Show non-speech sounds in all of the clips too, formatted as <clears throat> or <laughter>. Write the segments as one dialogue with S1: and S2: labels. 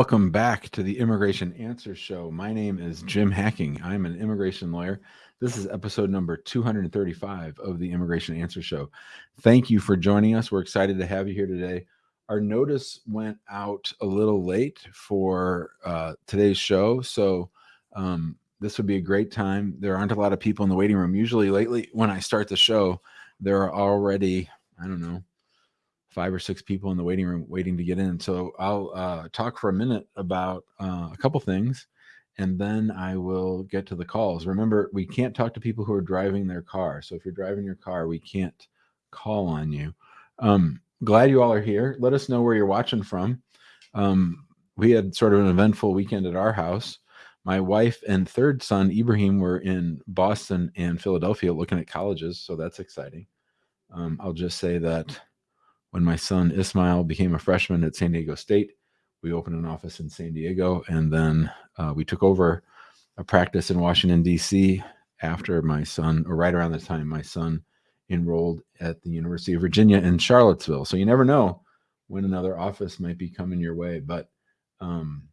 S1: Welcome back to the Immigration Answer Show. My name is Jim Hacking. I'm an immigration lawyer. This is episode number 235 of the Immigration Answer Show. Thank you for joining us. We're excited to have you here today. Our notice went out a little late for uh, today's show, so um, this would be a great time. There aren't a lot of people in the waiting room. Usually, lately, when I start the show, there are already, I don't know, five or six people in the waiting room waiting to get in. So I'll uh, talk for a minute about uh, a couple things and then I will get to the calls. Remember, we can't talk to people who are driving their car. So if you're driving your car, we can't call on you. Um, glad you all are here. Let us know where you're watching from. Um, we had sort of an eventful weekend at our house. My wife and third son, Ibrahim, were in Boston and Philadelphia looking at colleges. So that's exciting. Um, I'll just say that when my son Ismail became a freshman at San Diego State, we opened an office in San Diego, and then uh, we took over a practice in Washington D.C. after my son, or right around the time my son enrolled at the University of Virginia in Charlottesville. So you never know when another office might be coming your way, but um,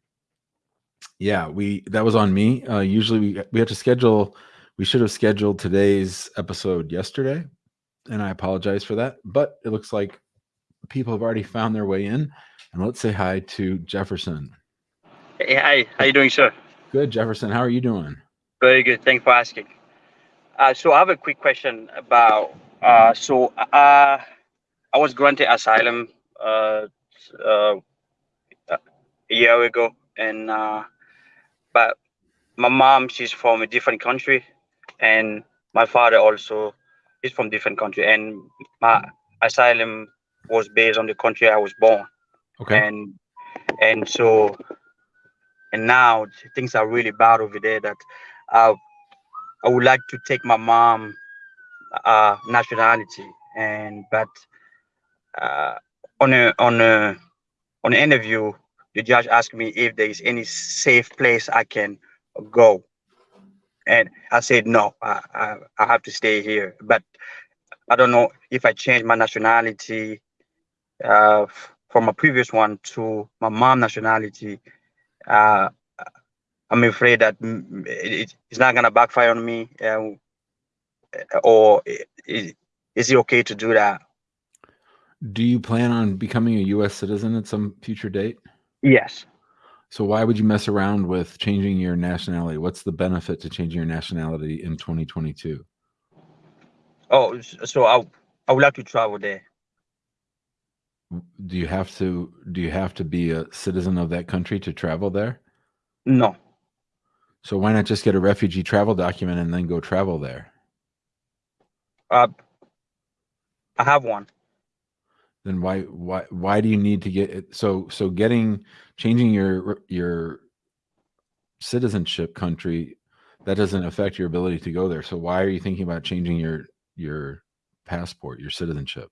S1: yeah, we that was on me. Uh, usually we we have to schedule. We should have scheduled today's episode yesterday, and I apologize for that. But it looks like people have already found their way in. And let's say hi to Jefferson.
S2: Hey, hi. How you doing, sir?
S1: Good, Jefferson. How are you doing?
S2: Very good. Thanks for asking. Uh, so I have a quick question about. Uh, so uh, I was granted asylum uh, uh, a year ago, and uh, but my mom she's from a different country, and my father also is from different country, and my asylum was based on the country I was born.
S1: Okay.
S2: And and so and now things are really bad over there that uh, I would like to take my mom uh, nationality and but uh, on a on a on an interview the judge asked me if there is any safe place I can go and I said no I, I, I have to stay here but I don't know if I change my nationality uh, from my previous one to my mom nationality, uh, I'm afraid that it, it's not gonna backfire on me. Uh, or is, is it okay to do that?
S1: Do you plan on becoming a U.S. citizen at some future date?
S2: Yes.
S1: So why would you mess around with changing your nationality? What's the benefit to changing your nationality in 2022?
S2: Oh, so I I would like to travel there
S1: do you have to do you have to be a citizen of that country to travel there?
S2: No.
S1: So why not just get a refugee travel document and then go travel there?
S2: Uh, I have one.
S1: Then why why why do you need to get it? So so getting changing your your citizenship country that doesn't affect your ability to go there. So why are you thinking about changing your your passport, your citizenship?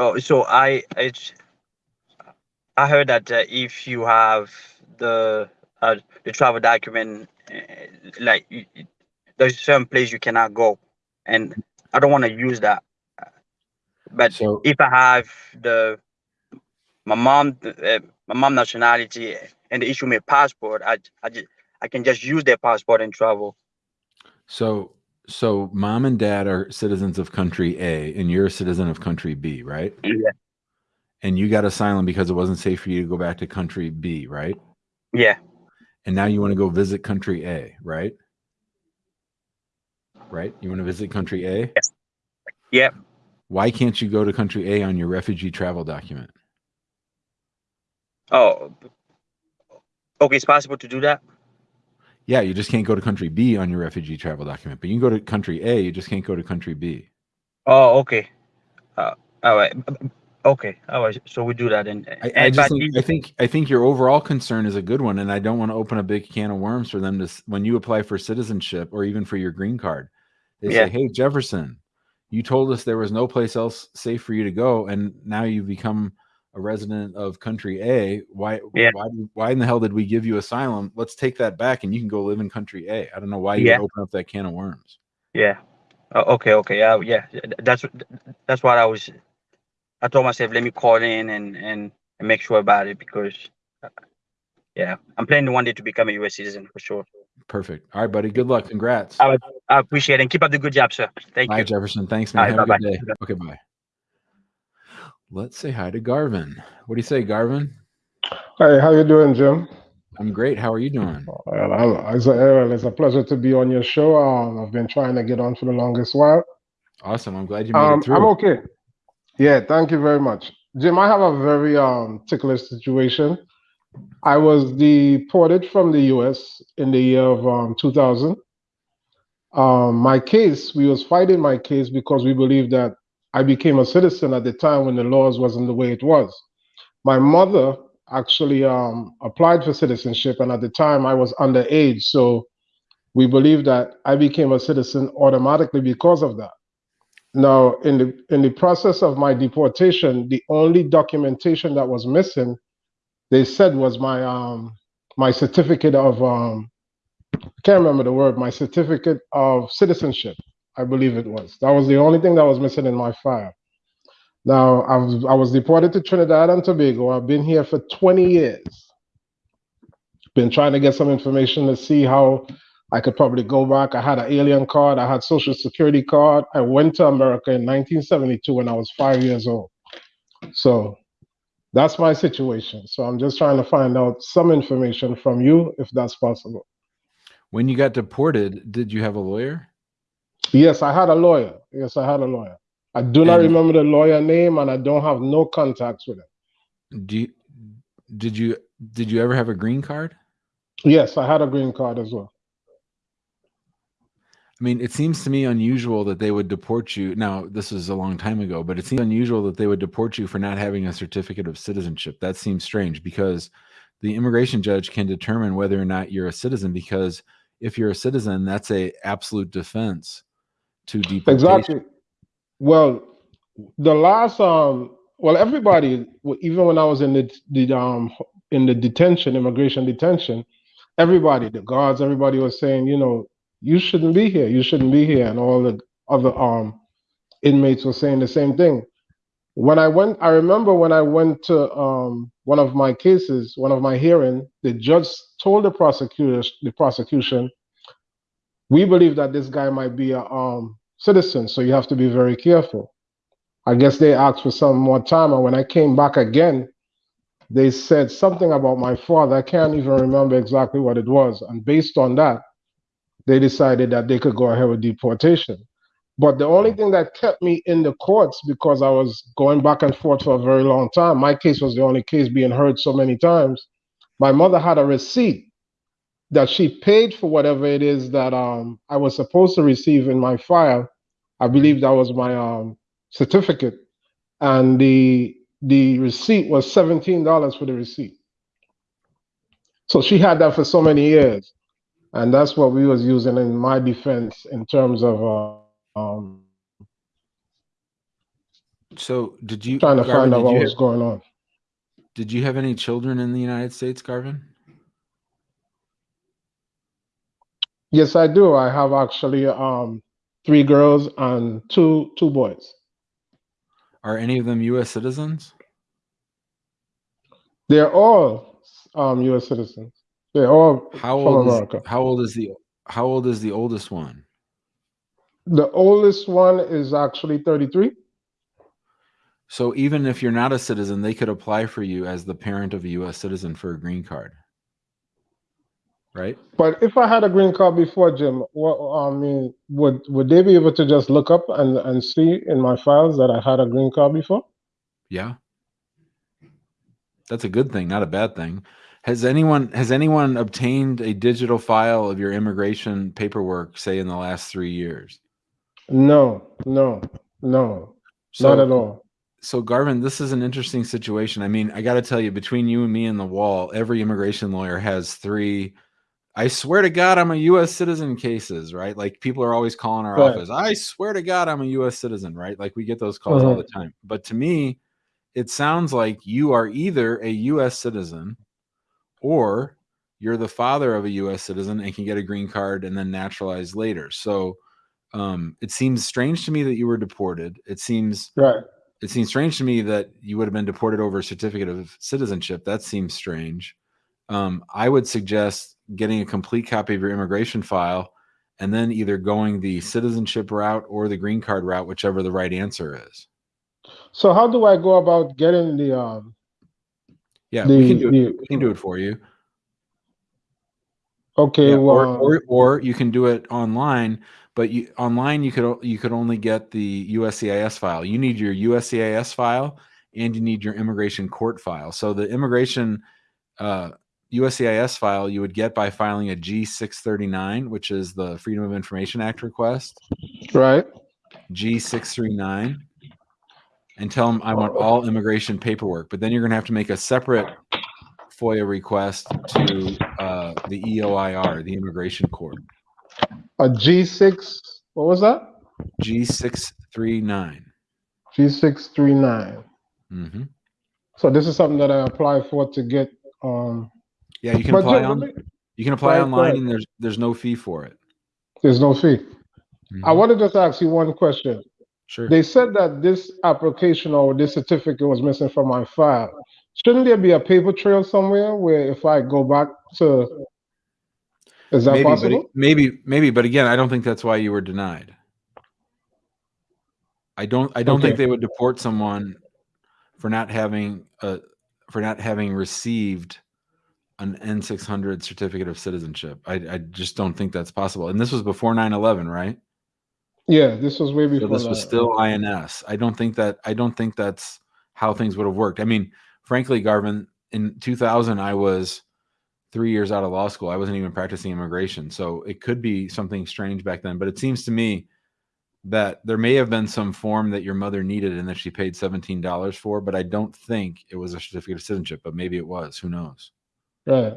S2: Oh, so I it's I heard that uh, if you have the uh, the travel document, uh, like there's certain place you cannot go, and I don't want to use that. But so, if I have the my mom uh, my mom nationality and they issue me a passport, I I just, I can just use their passport and travel.
S1: So so mom and dad are citizens of country A and you're a citizen of country B, right?
S2: Yeah.
S1: And you got asylum because it wasn't safe for you to go back to country B, right?
S2: Yeah.
S1: And now you want to go visit country A, right? Right? You want to visit country A?
S2: Yes. Yep.
S1: Why can't you go to country A on your refugee travel document?
S2: Oh, okay. It's possible to do that.
S1: Yeah, you just can't go to country B on your refugee travel document, but you can go to country A. You just can't go to country B.
S2: Oh, okay. Uh, all right. Okay. All right. So we do that. And,
S1: I, I just think, I think I think your overall concern is a good one, and I don't want to open a big can of worms for them to when you apply for citizenship or even for your green card. They yeah. say, "Hey, Jefferson, you told us there was no place else safe for you to go, and now you've become." A resident of country A, why yeah. why why in the hell did we give you asylum? Let's take that back and you can go live in country A. I don't know why you yeah. open up that can of worms.
S2: Yeah. Oh, okay, okay. Yeah, yeah. That's that's what I was I told myself let me call in and and and make sure about it because, uh, yeah, I'm planning one day to become a U.S. citizen for sure.
S1: Perfect. All right, buddy. Good luck. Congrats.
S2: I, I appreciate it and keep up the good job, sir. Thank
S1: bye,
S2: you.
S1: Jefferson. Thanks, man.
S2: Right,
S1: Have a
S2: bye-bye.
S1: good day. Okay, bye. Let's say hi to Garvin. What do you say, Garvin?
S3: Hey, how you doing, Jim?
S1: I'm great. How are you doing?
S3: Well, it's, a, it's a pleasure to be on your show. Um, I've been trying to get on for the longest while.
S1: Awesome. I'm glad you made
S3: Um,
S1: it through.
S3: I'm okay. Yeah, thank you very much, Jim. I have a very um ticklish situation. I was deported from the U.S. in the year of um, 2000. Um, my case, we was fighting my case because we believed that I became a citizen at the time when the laws wasn't the way it was. My mother actually um, applied for citizenship, and at the time I was underage, so we believe that I became a citizen automatically because of that. Now, in the in the process of my deportation, the only documentation that was missing, they said was my um my certificate of um I can't remember the word, my certificate of citizenship, I believe it was. That was the only thing that was missing in my file. Now, I was I was deported to Trinidad and Tobago. I've been here for 20 years. Been trying to get some information to see how I could probably go back. I had an alien card. I had social security card. I went to America in 1972 when I was five years old. So that's my situation. So I'm just trying to find out some information from you, if that's possible.
S1: When you got deported, did you have a lawyer?
S3: Yes, I had a lawyer. Yes, I had a lawyer. I do not
S1: And-
S3: remember the lawyer name, and I don't have no contacts with him.
S1: Do you, did you did you ever have a green card?
S3: Yes, I had a green card as well.
S1: I mean, it seems to me unusual that they would deport you. Now, this was a long time ago, but it seems unusual that they would deport you for not having a certificate of citizenship. That seems strange because the immigration judge can determine whether or not you're a citizen because if you're a citizen, that's a absolute defense to deportation.
S3: Exactly. Well, the last um, well, everybody, even when I was in the the um in the detention, immigration detention, everybody, the guards, everybody was saying, you know, you shouldn't be here, you shouldn't be here, and all the other um inmates were saying the same thing. When I went, I remember when I went to um one of my cases, one of my hearing, the judge told the prosecutors, the prosecution, we believe that this guy might be a um citizen, so you have to be very careful. I guess they asked for some more time, and when I came back again, they said something about my father. I can't even remember exactly what it was. And based on that, they decided that they could go ahead with deportation. But the only thing that kept me in the courts because I was going back and forth for a very long time, my case was the only case being heard so many times. My mother had a receipt that she paid for whatever it is that um, I was supposed to receive in my file. I believe that was my um, certificate, and the the receipt was seventeen dollars for the receipt. So she had that for so many years, and that's what we was using in my defense in terms of uh, um,
S1: So, did you
S3: trying to
S1: Garvin,
S3: find out what was going on.
S1: did you have any children in the United States, Garvin?
S3: Yes, I do. I have actually um, three girls and two two boys.
S1: Are any of them U.S. citizens?
S3: They're all um, U.S. citizens. They're all
S1: How
S3: from
S1: old is how old is the how old is the oldest one?
S3: The oldest one is actually 33.
S1: So even if you're not a citizen, they could apply for you as the parent of a U.S. citizen for a green card, right?
S3: But if I had a green card before, Jim, what I mean, would would they be able to just look up and, and see in my files that I had a green card before?
S1: Yeah, that's a good thing, not a bad thing. Has anyone has anyone obtained a digital file of your immigration paperwork, say in the last three years?
S3: No, no, no,
S1: So,
S3: not at all.
S1: So Garvin, this is an interesting situation. I mean, I got to tell you, between you and me and the wall, every immigration lawyer has three. I swear to God, I'm a U.S. citizen cases, right? Like people are always calling our
S3: Right.
S1: office. I swear to God, I'm a U.S. citizen, right? Like we get those calls all
S3: Mhm.
S1: the time. But to me, it sounds like you are either a U.S. citizen or you're the father of a U.S. citizen and can get a green card and then naturalize later. So um, it seems strange to me that you were deported. It seems
S3: Right.
S1: it seems strange to me that you would have been deported over a certificate of citizenship. That seems strange. Um, I would suggest getting a complete copy of your immigration file and then either going the citizenship route or the green card route, whichever the right answer is.
S3: So how do I go about getting the um
S1: Yeah,
S3: the,
S1: we can do it.
S3: the-
S1: We can do it for you.
S3: okay
S1: Yeah,
S3: well
S1: or, or or you can do it online, but you online you could you could only get the USCIS file. You need your USCIS file and you need your immigration court file. So the immigration uh, USCIS file you would get by filing a G639, which is the Freedom of Information Act request.
S3: right
S1: G639 and tell them I want all immigration paperwork. But then you're going to have to make a separate FOIA request to uh, the EOIR, the Immigration Court.
S3: a G6 what was that
S1: G639.
S3: G639
S1: hmm
S3: so this is something that I apply for to get um
S1: Yeah, you can
S3: but
S1: apply on
S3: me-
S1: you can apply
S3: Right,
S1: online
S3: right.
S1: and there's there's no fee for it.
S3: there's no fee I
S1: Mhm.
S3: want to just ask you one question
S1: Sure.
S3: They said that this application or this certificate was missing from my file. Shouldn't there be a paper trail somewhere where if I go back to, is that
S1: maybe, but
S3: possible?
S1: it- maybe, maybe, but again, I don't think that's why you were denied. I don't, I don't think they would deport someone for not having a, for not having received an N600 certificate of citizenship. I, I just don't think that's possible. And this was before 9/11, right?
S3: Yeah, this was way
S1: So
S3: before
S1: this was still INS. I don't think that I don't think that's how things would have worked. I mean, frankly, Garvin, in 2000, I was three years out of law school. I wasn't even practicing immigration, so it could be something strange back then. But it seems to me that there may have been some form that your mother needed and that she paid seventeen dollars for, but I don't think it was a certificate of citizenship. But maybe it was. Who knows?
S3: Right.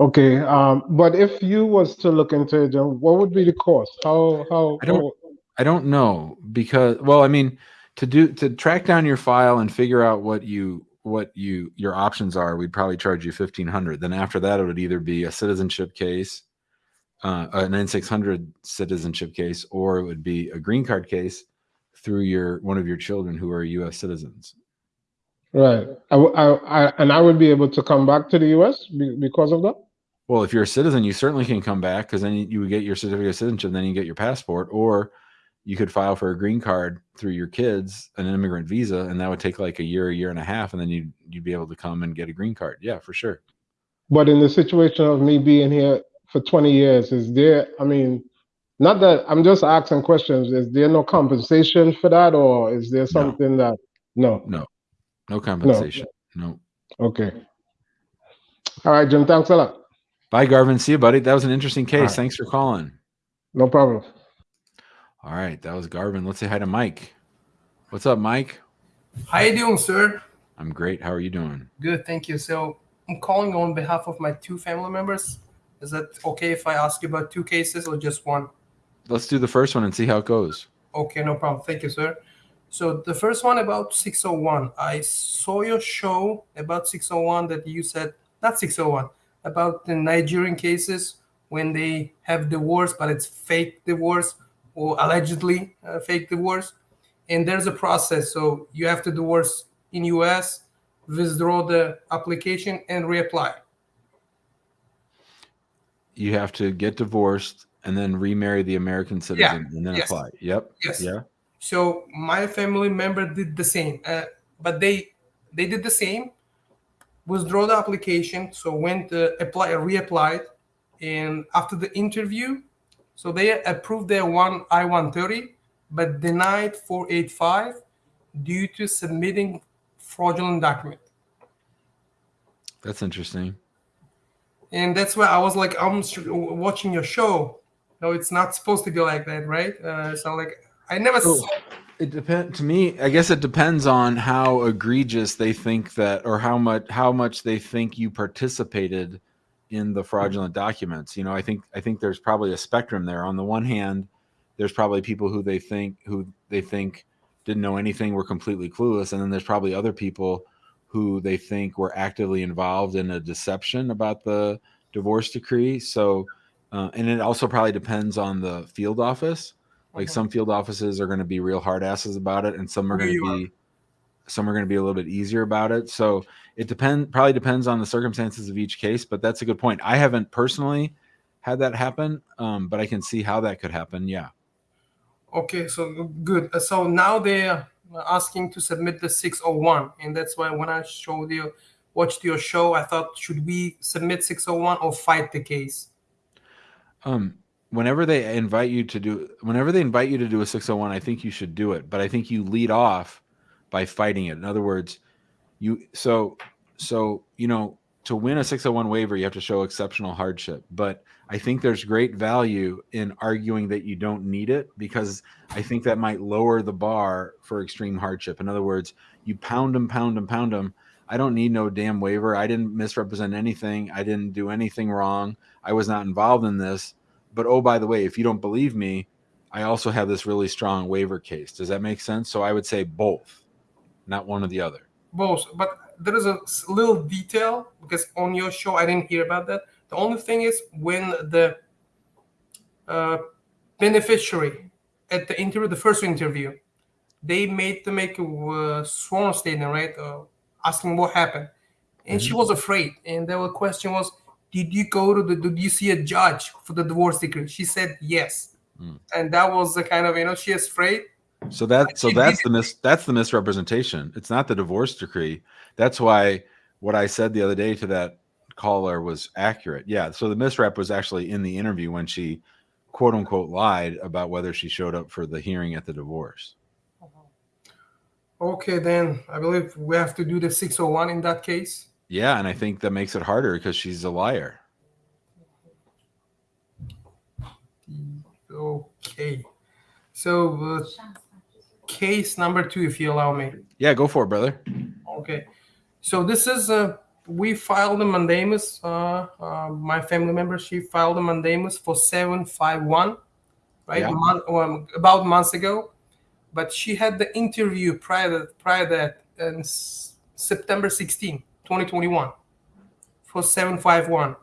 S3: Okay, um, but if you was to look into it, then what would be the cost? How, how?
S1: I don't- I don't know because well, I mean, to do to track down your file and figure out what you what you your options are, we'd probably charge you fifteen hundred. Then after that, it would either be a citizenship case, uh, an N six hundred citizenship case, or it would be a green card case through your one of your children who are U.S. citizens.
S3: Right. I, I- I- and I would be able to come back to the US be- because of that?
S1: Well, if you're a citizen, you certainly can come back because then you, would get your certificate of citizenship, then you get your passport, or you could file for a green card through your kids, an immigrant visa, and that would take like a year, a year and a half, and then you'd you'd be able to come and get a green card. Yeah, for sure.
S3: But in the situation of me being here for 20 years, is there, I mean, not that I'm just asking questions, is there no compensation for that or is there something that, no?
S1: No compensation. No.
S3: Okay. All right, Jim, thanks a lot.
S1: Bye, Garvin. See you, buddy. That was an interesting case.
S3: right.
S1: Thanks for calling.
S3: No problem.
S1: All right, that was Garvin. Let's say hi to Mike. What's up, Mike?
S4: How you doing, sir?
S1: I'm great. How are you doing?
S4: Good, thank you. So I'm calling on behalf of my two family members. Is that okay if I ask you about two cases or just one?
S1: Let's do the first one and see how it goes.
S4: Okay, no problem. Thank you, sir. So the first one about 601. I saw your show about 601 that you said not 601 about the Nigerian cases when they have divorce, but it's fake divorce or allegedly uh, fake divorce, and there's a process. So you have to divorce in U.S., withdraw the application, and reapply.
S1: You have to get divorced and then remarry the American citizen and then
S4: yes.
S1: apply. Yep.
S4: Yes.
S1: Yeah.
S4: So my family member did the same, uh, but they they did the same, withdraw the application. So went uh, apply reapplied, and after the interview, so they approved their one I one thirty, but denied four eight five due to submitting fraudulent document.
S1: That's interesting.
S4: And that's why I was like, I'm watching your show. No, it's not supposed to be like that, right? Uh, so like, I never. Saw
S1: It depends to me. I guess it depends on how egregious they think that, or how much how much they think you participated in the fraudulent documents. You know, I think I think there's probably a spectrum there. On the one hand, there's probably people who they think who they think didn't know anything, were completely clueless, and then there's probably other people who they think were actively involved in a deception about the divorce decree. So, uh, and it also probably depends on the field office. Like
S4: Mhm.
S1: some field offices are going to be real hard asses about it, and some are going to be some are going to be a little bit easier about it. So it depend probably depends on the circumstances of each case. But that's a good point. I haven't personally had that happen, um, but I can see how that could happen. Yeah.
S4: Okay, so good. Uh, So now they're asking to submit the 601, and that's why when I showed you, watched your show, I thought should we submit 601 or fight the case?
S1: Um, whenever they invite you to do, whenever they invite you to do a 601, I think you should do it. But I think you lead off by fighting it. In other words, you so so you know to win a 601 waiver, you have to show exceptional hardship. But I think there's great value in arguing that you don't need it because I think that might lower the bar for extreme hardship. In other words, you pound them, pound them, pound them. I don't need no damn waiver. I didn't misrepresent anything. I didn't do anything wrong. I was not involved in this. But oh, by the way, if you don't believe me, I also have this really strong waiver case. Does that make sense? So I would say both, not one or the other.
S4: Both, but there is a little detail because on your show I didn't hear about that. The only thing is when the uh, beneficiary at the interview, the first interview, they made to make a uh, sworn statement, right? Uh, asking what happened, and she was afraid. And the question was, "Did you go to the? Did you see a judge for the divorce decree?" She said yes,
S1: Mm.
S4: and that was the kind of you know she is afraid.
S1: So that so that's the mis that's the misrepresentation. It's not the divorce decree. That's why what I said the other day to that caller was accurate. Yeah. So the misrep was actually in the interview when she quote unquote lied about whether she showed up for the hearing at the divorce.
S4: Okay, then I believe we have to do the 601 in that case.
S1: Yeah, and I think that makes it harder because she's a liar.
S4: Okay. So, uh, case number two, if you allow me.
S1: Yeah, go for it, brother.
S4: Okay. So, this is, uh, we filed a mandamus. Uh, uh, my family member, she filed a mandamus for 751, right?
S1: Yeah.
S4: Mon- um, about months ago. But she had the interview prior, prior that in S- September 16, 2021 for 751.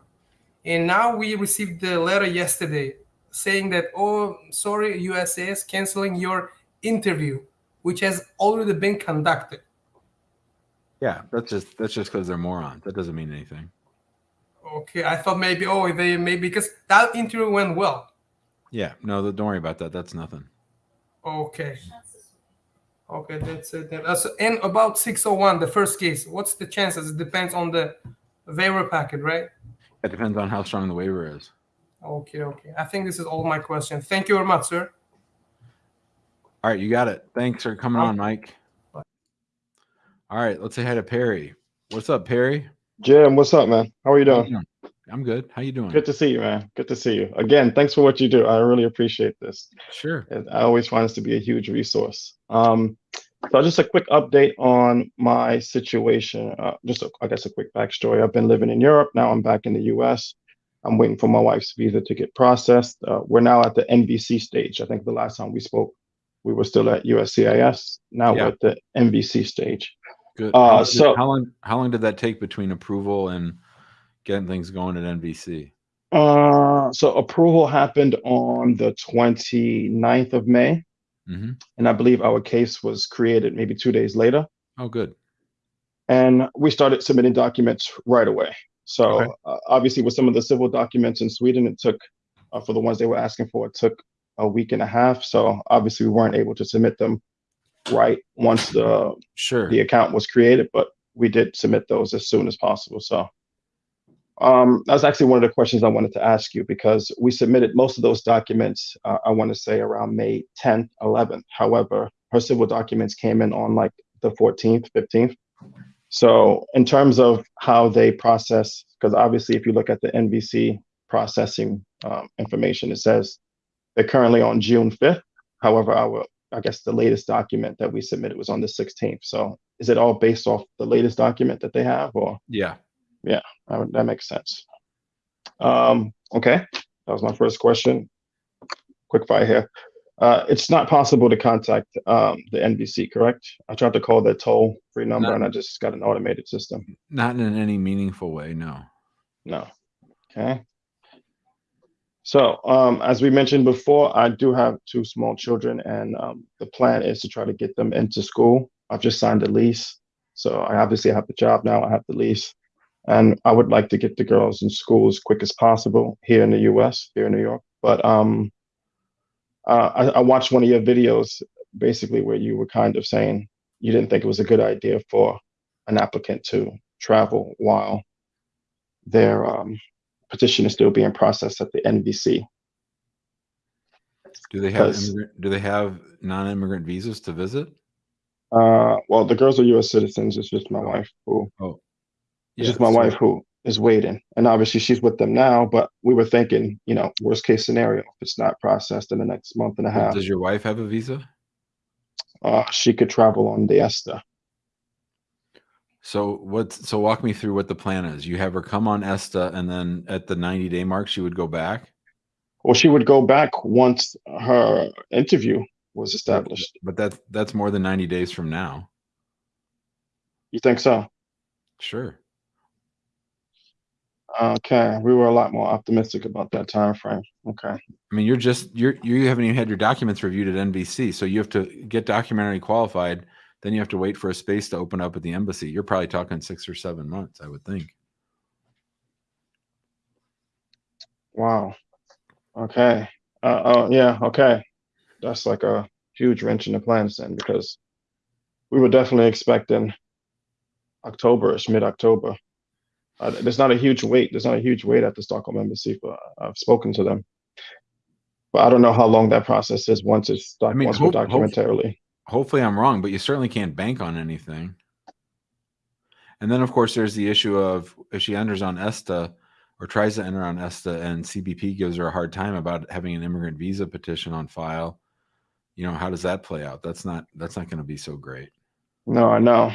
S4: And now we received the letter yesterday saying that, oh, sorry, USA is canceling your interview, which has already been conducted.
S1: Yeah, that's just that's just because they're morons. That doesn't mean anything.
S4: Okay, I thought maybe, oh, they maybe because that interview went well.
S1: Yeah, no, don't worry about that. That's nothing.
S4: Okay. Okay, that's it. Then. Uh, so- and about 601, the first case, what's the chances? It depends on the waiver packet, right?
S1: It depends on how strong the waiver is.
S4: Okay, okay. I think this is all my questions. Thank you very much, sir.
S1: All right, you got it. Thanks for coming on, Mike.
S4: Bye.
S1: All right, let's say hi to Perry. What's up, Perry?
S5: Jim, what's up, man? How are you
S1: How you
S5: doing?
S1: I'm good. How you doing?
S5: Good to see you, man. Good to see you. Again, thanks for what you do. I really appreciate this.
S1: Sure.
S5: I always find this to be a huge resource. Um, so just a quick update on my situation. Uh, just, a, I guess, a quick backstory. I've been living in Europe. Now I'm back in the U.S. I'm waiting for my wife's visa to get processed. Uh, we're now at the NVC stage. I think the last time we spoke, we were still at USCIS. Now
S1: Yeah.
S5: we're at the NVC stage.
S1: Good.
S5: Uh,
S1: how,
S5: so-
S1: how long how long did that take between approval and getting things going at NVC?
S5: Uh, so approval happened on the 29th of May.
S1: hmm
S5: and I believe our case was created maybe two days later.
S1: Oh, good.
S5: And we started submitting documents right away. So
S1: Okay.
S5: uh, obviously, with some of the civil documents in Sweden, it took uh, for the ones they were asking for, it took a week and a half. So obviously, we weren't able to submit them right once the
S1: Sure.
S5: the account was created, but we did submit those as soon as possible. So um, that was actually one of the questions I wanted to ask you because we submitted most of those documents, uh, I want to say around May 10th, 11th. However, her civil documents came in on like the 14th, 15th. So in terms of how they process, because obviously if you look at the NVC processing um, information, it says they're currently on June 5th. However, our I guess the latest document that we submitted was on the 16th. So is it all based off the latest document that they have, or
S1: Yeah.
S5: that, that makes sense? Um, okay, that was my first question. Quick fire here. Uh, it's not possible to contact um, the NVC, correct? I tried to call their toll free number
S1: No.
S5: and I just got an automated system.
S1: Not in any meaningful way. No.
S5: No. Okay. So, um, as we mentioned before, I do have two small children, and um, the plan is to try to get them into school. I've just signed a lease, so I obviously have the job now. I have the lease, and I would like to get the girls in school as quick as possible here in the U.S., here in New York. But um, uh, I, I watched one of your videos, basically where you were kind of saying you didn't think it was a good idea for an applicant to travel while their um, petition is still being processed at the NVC.
S1: Do they have do they have non-immigrant visas to visit?
S5: Uh, well, the girls are U.S. citizens. It's just my wife who
S1: Oh,
S5: it's just my wife who is waiting, and obviously she's with them now. But we were thinking, you know, worst case scenario, if it's not processed in the next month and a half,
S1: Does your wife have a visa?
S5: uh, she could travel on the ESTA.
S1: So what? So walk me through what the plan is. You have her come on ESTA, and then at the ninety day mark, she would go back.
S5: Well, she would go back once her interview was established.
S1: But that's that's more than ninety days from now.
S5: You think so?
S1: Sure.
S5: Okay, we were a lot more optimistic about that time frame. Okay.
S1: I mean, you're just you're you haven't even had your documents reviewed at NVC, so you have to get documentary qualified. Then you have to wait for a space to open up at the embassy. You're probably talking six or seven months, I would think.
S5: Wow. Okay. Uh, oh, yeah. Okay. That's like a huge wrench in the plans then, because we were definitely expecting October-ish, mid-October. Uh, there's not a huge wait. There's not a huge wait at the Stockholm embassy. For I've spoken to them, but I don't know how long that process is once it's doc-
S1: I mean,
S5: once we're
S1: hope- hope-
S5: documentarily.
S1: Hopefully, I'm wrong, but you certainly can't bank on anything. And then, of course, there's the issue of if she enters on ESTA or tries to enter on ESTA, and CBP gives her a hard time about having an immigrant visa petition on file. You know, how does that play out? That's not that's not going to be so great.
S5: No, I know.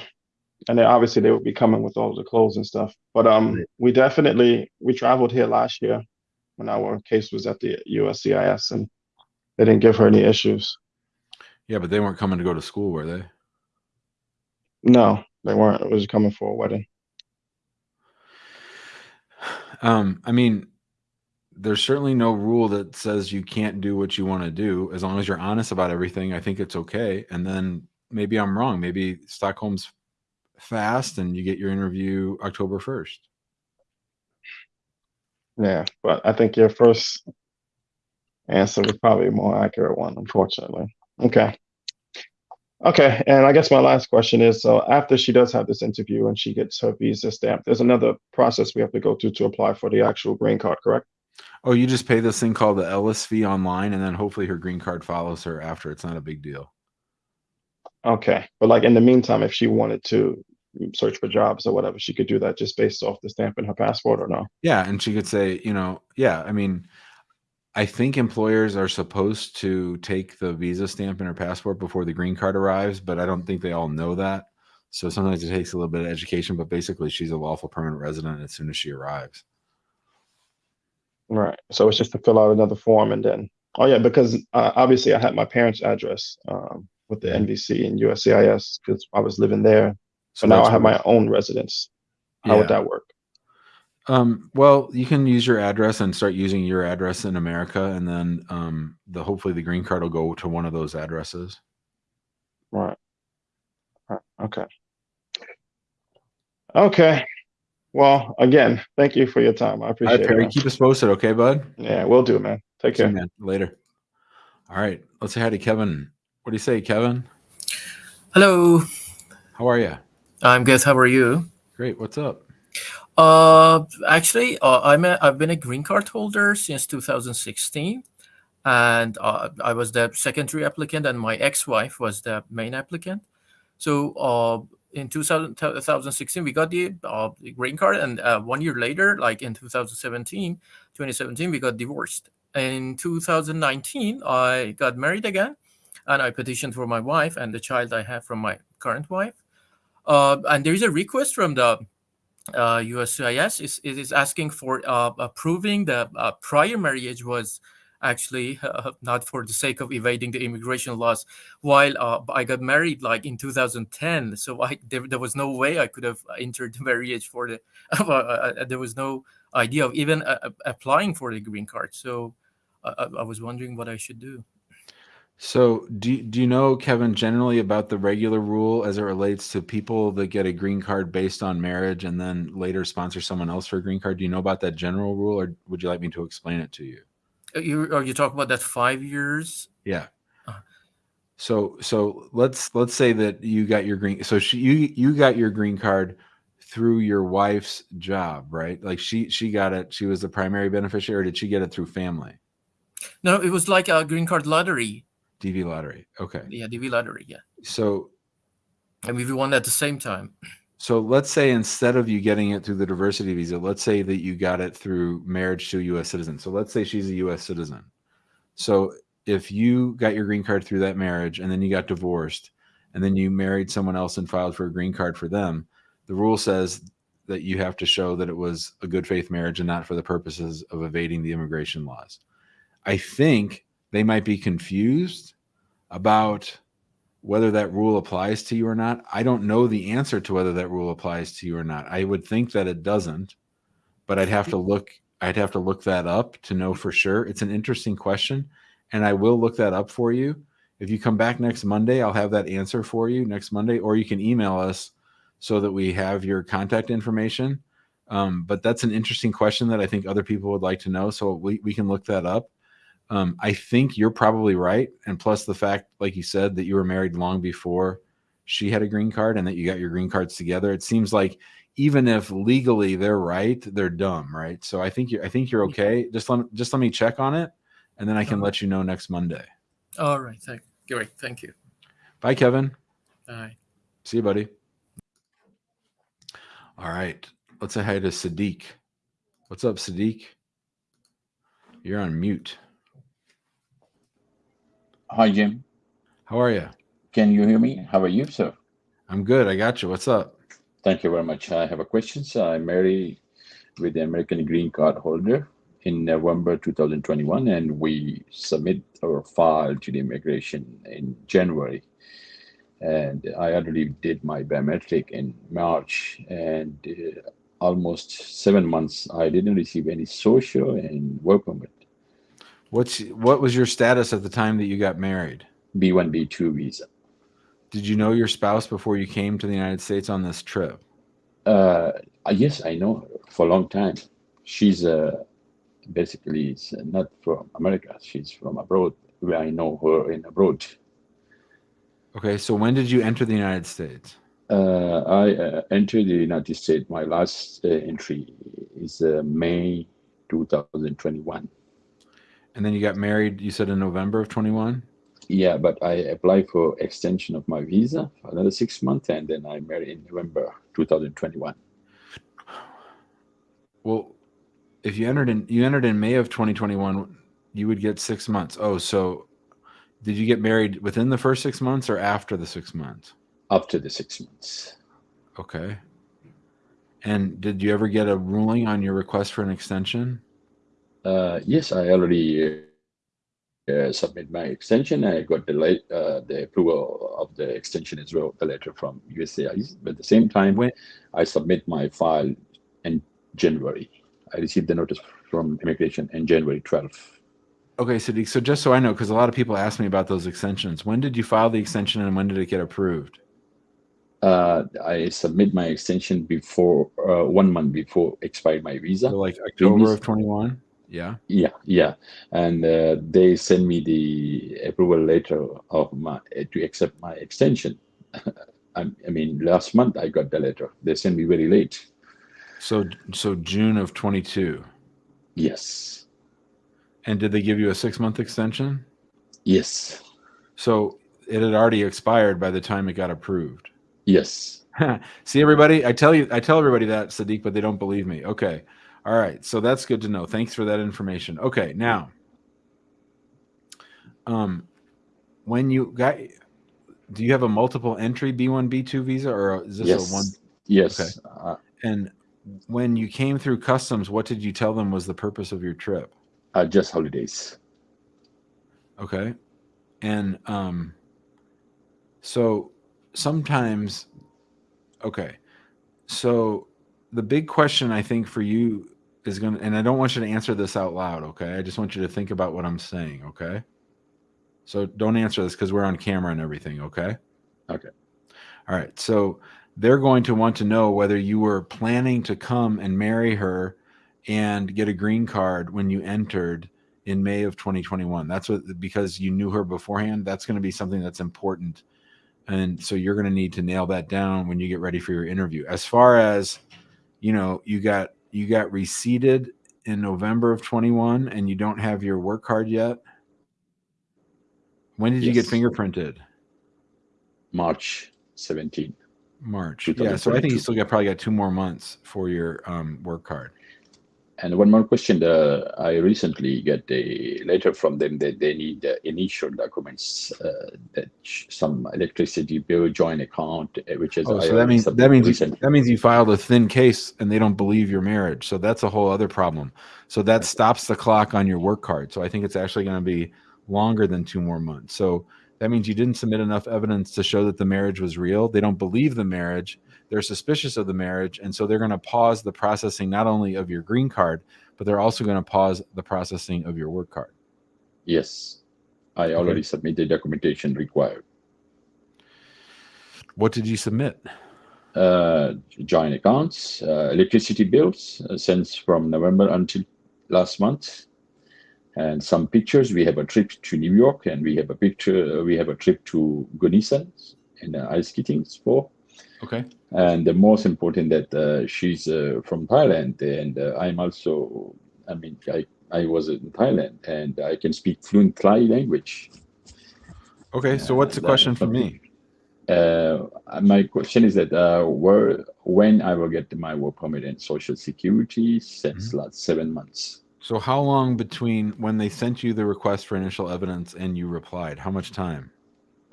S5: And then obviously they would be coming with all the clothes and stuff. But um
S1: Right.
S5: we definitely we traveled here last year when our case was at the USCIS and they didn't give her any issues.
S1: Yeah, but they weren't coming to go to school, were they?
S5: No, they weren't. It was coming for a wedding.
S1: Um, I mean, there's certainly no rule that says you can't do what you want to do as long as you're honest about everything. I think it's okay. And then maybe I'm wrong. Maybe Stockholm's fast and you get your interview October 1st.
S5: Yeah, but I think your first answer was probably a more accurate one, unfortunately. Okay. Okay, and I guess my last question is, so after she does have this interview and she gets her visa stamped, there's another process we have to go through to apply for the actual green card, correct?
S1: Oh, you just pay this thing called the Ellis fee online, and then hopefully her green card follows her after. It's not a big deal.
S5: Okay, but like in the meantime, if she wanted to search for jobs or whatever, she could do that just based off the stamp in her passport or no?
S1: Yeah, and she could say, you know, yeah, I mean, I think employers are supposed to take the visa stamp in her passport before the green card arrives, but I don't think they all know that. So sometimes it takes a little bit of education, but basically she's a lawful permanent resident as soon as she arrives.
S5: Right. So it's just to fill out another form and then, oh yeah, because uh, obviously I had my parents' address um, with the NVC and USCIS because I was living there. So now I have my own residence. How would that work?
S1: Um, well, you can use your address and start using your address in America, and then um, the hopefully the green card will go to one of those addresses.
S5: Right. Right. Okay. Okay. Well, again, thank you for your time. I appreciate
S1: right,
S5: it.
S1: Perry,
S5: man.
S1: keep us posted, okay, bud?
S5: Yeah, we'll do, it, man. Take
S1: See you,
S5: care.
S1: man. Later. All right, let's say hi to Kevin. What do you say, Kevin?
S6: Hello,
S1: How are you?
S6: I'm good. How are you?
S1: Great. What's up?
S6: Uh, actually, uh, I'm a, I've been a green card holder since 2016, and uh, I was the secondary applicant, and my ex-wife was the main applicant. So, uh, in 2000, 2016, we got the uh, green card, and uh, one year later, like in 2017, 2017, we got divorced. In 2019, I got married again, and I petitioned for my wife and the child I have from my current wife. Uh, and there is a request from the uh, USCIS is is asking for uh, approving the uh, prior marriage was actually <laughs> not for the sake of evading the immigration laws. While uh, I got married like in 2010, so I there, there was no way I could have entered the marriage for the <laughs> uh, there was no idea of even applying for the green card. So I was wondering what I should do.
S1: So, do do you know, Kevin, generally about the regular rule as it relates to people that get a green card based on marriage and then later sponsor someone else for a green card? Do you know about that general rule, or would you like me to explain it to you?
S6: Are you are you talking about that five years?
S1: Yeah.
S6: Uh.
S1: So, so let's let's say that you got your green. So she you you got your green card through your wife's job, right? Like she she got it. She was the primary beneficiary, or did she get it through family?
S6: No, it was like a green card lottery.
S1: DV lottery. Okay.
S6: Yeah, DV lottery. Yeah,
S1: So
S6: and we won at the same time.
S1: so let's say instead of you getting it through the diversity visa, let's say that you got it through marriage to a US citizen. So let's say she's a US citizen. So if you got your green card through that marriage and then you got divorced and then you married someone else and filed for a green card for them, the rule says that you have to show that it was a good faith marriage and not for the purposes of evading the immigration laws. I think they might be confused about whether that rule applies to you or not. I don't know the answer to whether that rule applies to you or not. I would think that it doesn't, but I'd have to look I'd have to look that up to know for sure. It's an interesting question and I will look that up for you. If you come back next Monday, I'll have that answer for you next Monday or you can email us so that we have your contact information. Um, but that's an interesting question that I think other people would like to know. So we, we can look that up. Um, I think you're probably right. And plus the fact, like you said, that you were married long before she had a green card and that you got your green cards together. It seems like even if legally they're right, they're dumb, right? So I think you're I think you're okay. Just let just let me check on it and then I can
S6: Uh-huh.
S1: let you know next Monday.
S6: All right, thank, great, thank you.
S1: Bye, Kevin.
S6: Bye.
S1: See you, buddy. All right. Let's say hi to Sadiq. What's up, Sadiq? You're on mute.
S7: Hi, Jim.
S1: How are you?
S7: Can you hear me? How are you, sir?
S1: I'm good. I got you. What's up?
S7: Thank you very much. I have a question. So I'm married with the American green card holder in November 2021, and we submit our file to the immigration in January. And I already did my biometric in March, and uh, almost seven months I didn't receive any social and work permit.
S1: What's what was your status at the time that you got married?
S7: B1, B2 visa.
S1: Did you know your spouse before you came to the United States on this trip?
S7: Uh, yes, I know her for a long time. She's uh, basically it's not from America. She's from abroad. Where I know her in abroad.
S1: Okay, so when did you enter the United States?
S7: Uh, I uh, entered the United States. My last uh, entry is uh, May 2021.
S1: And then you got married, you said in November of 21?
S7: Yeah, but I applied for extension of my visa for another six months, and then I married in November 2021.
S1: Well, if you entered in you entered in May of 2021, you would get 6 months. Oh, so did you get married within the first 6 months or after the 6 months?
S7: After the six months,
S1: Okay. And did you ever get a ruling on your request for an extension?
S7: Uh, yes, I already uh, submit my extension. I got the late, uh, the approval of the extension as well, the letter from USCIS. But at the same time,
S1: When
S7: I submit my file in January. I received the notice from immigration in January 12th.
S1: Okay, Sadiq, so just so I know, because a lot of people ask me about those extensions, when did you file the extension and when did it get approved?
S7: Uh, I submit my extension before uh, one month before expired my visa.
S1: So like October of 21? Yeah.
S7: Yeah, yeah, and uh, they send me the approval letter of my to accept my extension. <laughs> I, I mean, last month I got the letter. They sent me very late.
S1: So so June of 22.
S7: Yes,
S1: And did they give you a 6-month extension?
S7: yes,
S1: So it had already expired by the time it got approved.
S7: yes. <laughs>
S1: See everybody, I tell you I tell everybody that Sadiq, but they don't believe me. Okay. All right. So that's good to know. Thanks for that information. Okay, now um when you got do you have a multiple entry B1 B2 visa or is this
S7: yes,
S1: a one
S7: yes. Uh,
S1: and when you came through customs, what did you tell them was the purpose of your trip?
S7: uh, just holidays.
S1: Okay. And um so sometimes okay. So the big question I think for you is going to, and I don't want you to answer this out loud, okay? I just want you to think about what I'm saying, okay? So don't answer this because we're on camera and everything, okay?
S7: Okay.
S1: All right. So they're going to want to know whether you were planning to come and marry her and get a green card when you entered in May of 2021. That's what because you knew her beforehand. That's going to be something that's important, and so you're going to need to nail that down when you get ready for your interview. As far as you know, you got you got receipted in November of 21, and you don't have your work card yet. When did you get fingerprinted?
S7: March 17.
S1: March. Yeah, so I think you still got probably got two more months for your um, work card.
S7: And one more question. Uh, I recently got a letter from them that they need uh, initial documents, uh, that sh- some electricity bill, joint account, uh, which is
S1: Oh, so that means that means you, that means you filed a thin case and they don't believe your marriage. So that's a whole other problem. So that stops the clock on your work card. So I think it's actually going to be longer than two more months. So that means you didn't submit enough evidence to show that the marriage was real. They don't believe the marriage. They're suspicious of the marriage, and so they're going to pause the processing not only of your green card, but they're also going to pause the processing of your work card.
S7: Yes, I already submitted documentation required.
S1: What did you submit?
S7: Uh, joint accounts, uh, electricity bills uh, since from November until last month, and some pictures. We have a trip to New York, and we have a picture. We have a trip to Gunnison in uh, ice skating sport.
S1: Okay.
S7: And the most important that uh, she's uh, from Thailand, and uh, I'm also. I mean, I I was in Thailand, and I can speak fluent Thai language.
S1: Okay. So what's the
S7: uh,
S1: question for me?
S7: Uh, my question is that uh, where when I will get my work permit and social security since
S1: Mm-hmm.
S7: last seven months.
S1: So how long between when they sent you the request for initial evidence and you replied? How much time?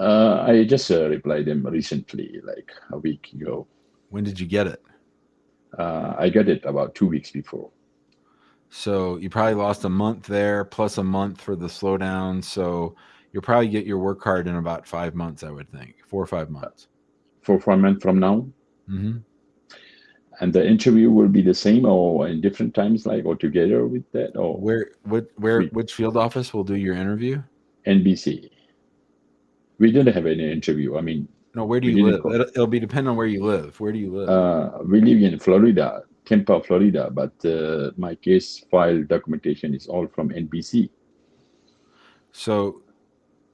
S7: Uh, I just uh, replied them recently, like a week ago.
S1: When did you get it?
S7: Uh, I got it about two weeks before.
S1: So you probably lost a month there plus a month for the slowdown. So you'll probably get your work card in about five months, I would think, four or five months.
S7: Four five months from now,
S1: hmm
S7: and the interview will be the same or in different times, like or together with that or
S1: Where, what, where, which field office will do your interview?
S7: NBC. We didn't have any interview. I mean,
S1: No, where do you live?
S7: go.
S1: It'll, be depend on where you live. Where do you live?
S7: uh, we live in Florida, Tampa, Florida, but uh, my case file documentation is all from NBC.
S1: so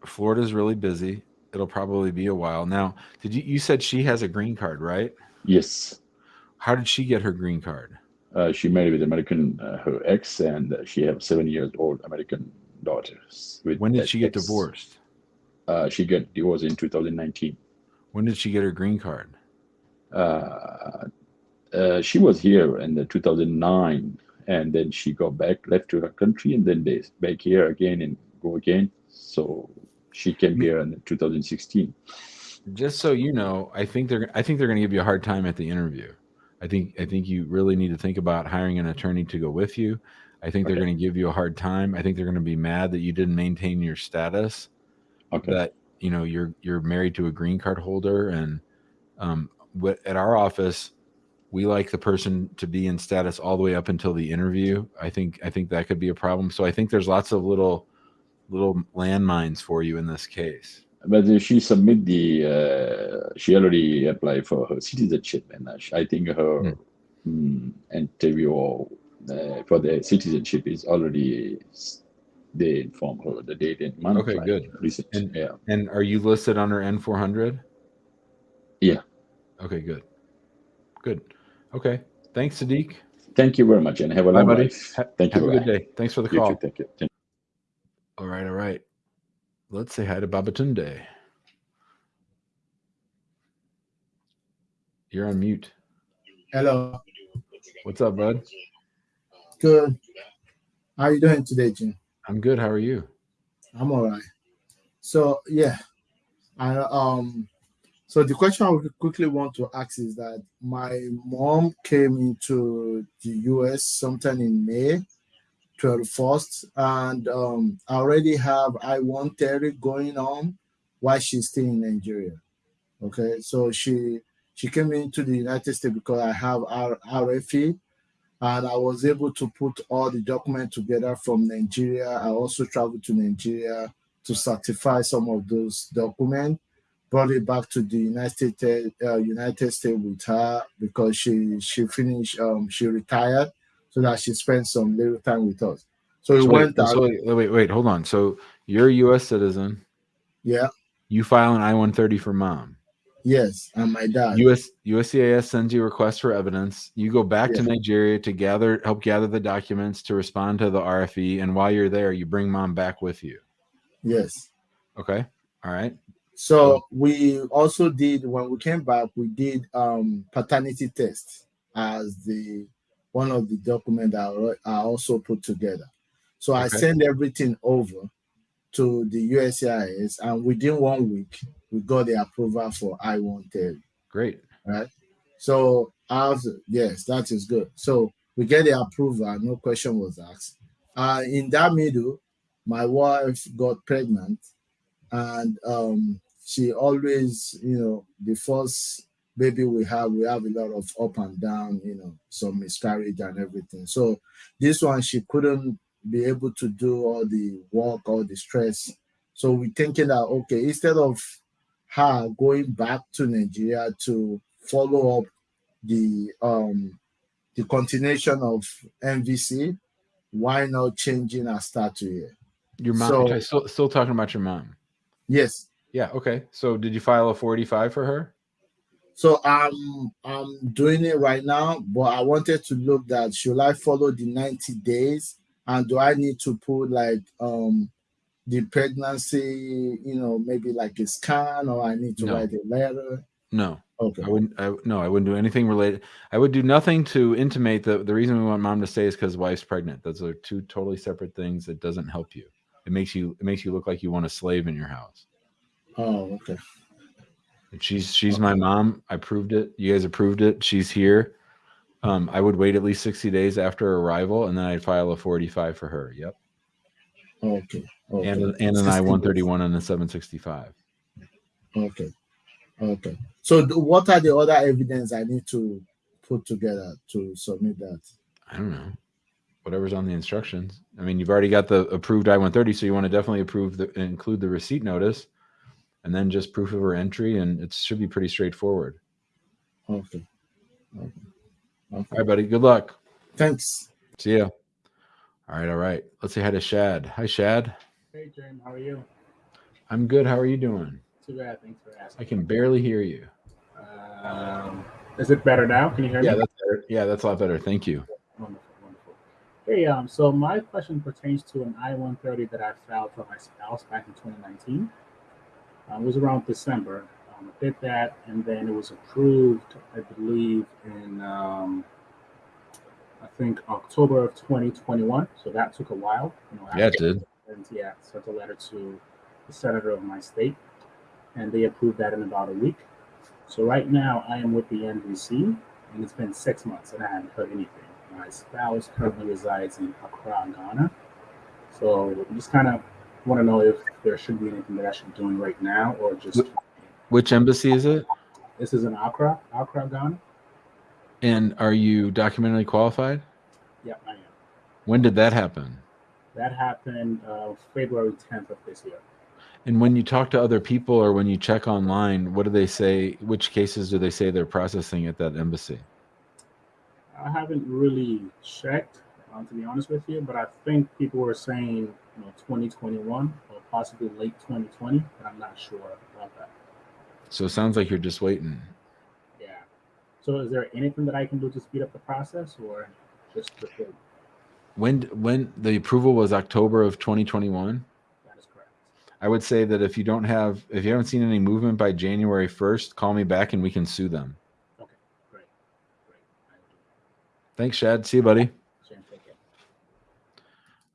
S1: Florida's really busy. It'll probably be a while. Now, did you, you said she has a green card, right?
S7: Yes,
S1: How did she get her green card?
S7: uh, she married with American uh, her ex, and uh, she have seven years old American daughters. With
S1: When did she get
S7: ex.
S1: divorced?
S7: Uh, she got divorced in 2019.
S1: When did she get her green card?
S7: Uh, uh, she was here in the 2009, and then she got back, left to her country, and then they back here again and go again. So she came here in 2016.
S1: Just so you know, I think they're I think they're going to give you a hard time at the interview. I think I think you really need to think about hiring an attorney to go with you. I think they're going to give you a hard time. I think they're going to be mad that you didn't maintain your status.
S7: Okay.
S1: That you know you're you're married to a green card holder, and um, what at our office, we like the person to be in status all the way up until the interview. I think I think that could be a problem. So I think there's lots of little little landmines for you in this case.
S7: But she submit the uh, she already applied for her citizenship, and uh, I think her mm, interview uh, for the citizenship is already they inform her the date and month.
S1: Okay,
S7: like
S1: good.
S7: Recent,
S1: And-
S7: yeah.
S1: And are you listed under N400?
S7: Yeah.
S1: Okay, good. Good. Okay. Thanks, Sadiq.
S7: Thank you very much, and have a
S1: Bye,
S7: long
S1: buddy.
S7: life.
S1: Ha-
S7: Thank you.
S1: Have a good day. Thanks for the
S7: You
S1: call.
S7: too, thank you. Thank
S1: All right, all right. Let's say hi to Babatunde. You're on mute.
S8: Hello.
S1: What's up, bud?
S8: Good. How are you doing today, Jim?
S1: I'm good. How are you?
S8: I'm all right. So yeah, I um. So the question I would quickly want to ask is that my mom came into the U.S. sometime in May, 21st, and um, I already have I-130 going on while she's still in Nigeria. Okay, so she she came into the United States because I have R- RFE, and I was able to put all the documents together from Nigeria. I also traveled to Nigeria to certify some of those documents. Brought it back to the United States, uh, United States with her because she she finished, um, she retired, so that she spent some little time with us. So we
S1: So
S8: went
S1: wait,
S8: out.
S1: so wait, wait, wait, hold on. So you're a U.S. citizen.
S8: yeah,
S1: You file an I-130 for mom.
S8: Yes, and my dad.
S1: US USCIS sends you a request for evidence. You go back to Nigeria to gather, help gather the documents to respond to the RFE, and while you're there, you bring mom back with you.
S8: yes.
S1: Okay. All right.
S8: So we also did when we came back, we did um paternity test as the one of the document I, al- I also put together. So I
S1: Okay.
S8: sent everything over to the USCIS, and within one week we got the approval for I-130.
S1: Great.
S8: Right. So after yes, that is good. So we get the approval, no question was asked. Uh, in that middle, my wife got pregnant, and um, she always, you know, the first baby we have, we have a lot of up and down, you know, some miscarriage and everything. So this one, she couldn't be able to do all the work, all the stress. So we're thinking that okay, instead of her going back to Nigeria to follow up the um the continuation of NVC, why not changing her start to here?
S1: Your mom.
S8: So-
S1: okay, still, still talking about your mom.
S8: Yes.
S1: Yeah. Okay. So did you file a 45 for her?
S8: So I'm I'm doing it right now, but I wanted to look that should I follow the 90 days and do I need to put like um the pregnancy, you know, maybe like a scan or I need to
S1: No.
S8: write a letter?
S1: No.
S8: Okay.
S1: I wouldn't. I, no, I wouldn't do anything related. I would do nothing to intimate that the reason we want mom to stay is because wife's pregnant. Those are two totally separate things. It doesn't help you. It makes you. It makes you look like you want a slave in your house.
S8: Oh, okay.
S1: And She's she's my mom. I proved it. You guys approved it. She's here. Um, I would wait at least sixty days after arrival, and then I'd file a forty-five for her. Yep,
S8: Okay. Okay.
S1: and and an I one
S8: days.
S1: thirty one and a seven sixty five.
S8: Okay. Okay. So what are the other evidence I need to put together to submit that?
S1: I don't know. Whatever's on the instructions. I mean, you've already got the approved I one thirty, so you want to definitely approve the include the receipt notice, and then just proof of her entry, and it should be pretty straightforward.
S8: Okay. Okay.
S1: All right, buddy. Good luck.
S8: Thanks.
S1: See ya. All right, all right. Let's say hi to Shad. Hi, Shad.
S9: Hey, Jim, how are you?
S1: I'm good. How are you doing?
S9: Too bad. Thanks for asking.
S1: I can barely hear you.
S9: Um, is it better now? Can you hear
S1: Yeah,
S9: me?
S1: that's better. Yeah, that's a lot better. Thank you.
S9: Wonderful, wonderful. Hey, um, so my question pertains to an I-130 that I filed for my spouse back in 2019. Um, it was around December. Um, I did that, and then it was approved, I believe, in um, I think October of 2021. So that took a while. You know,
S1: Yeah, it did.
S9: and yeah, sent a letter to the senator of my state, and they approved that in about a week. So right now, I am with the NVC, and it's been six months, and I haven't heard anything. My spouse currently resides in Accra, Ghana. So I just kind of want to know if there should be anything that I should be doing right now, or just
S1: Which embassy is it?
S9: this is in Accra, Accra, Ghana.
S1: And are you documentally qualified?
S9: Yeah, I am.
S1: When did that happen?
S9: That happened uh, February 10th of this year.
S1: And when you talk to other people or when you check online, what do they say? Which cases do they say they're processing at that embassy?
S9: I haven't really checked, um, to be honest with you, but I think people were saying, you know, 2021 or possibly late 2020, but I'm not sure about that.
S1: So it sounds like you're just waiting.
S9: Yeah. So is there anything that I can do to speed up the process or just the wait?
S1: When when the approval was October of 2021,
S9: That is correct.
S1: I would say that if you don't have if you haven't seen any movement by January 1st, call me back and we can sue them.
S9: Okay, great. Great. I will do
S1: Thanks, Shad. See you, buddy.
S9: that. Shane, take care.